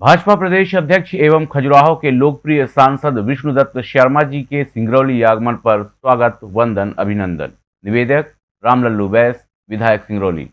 भाजपा प्रदेश अध्यक्ष एवं खजुराहो के लोकप्रिय सांसद विष्णुदत्त शर्मा जी के सिंगरौली आगमन पर स्वागत, वंदन, अभिनंदन। निवेदक रामलल्लू बैस, विधायक सिंगरौली।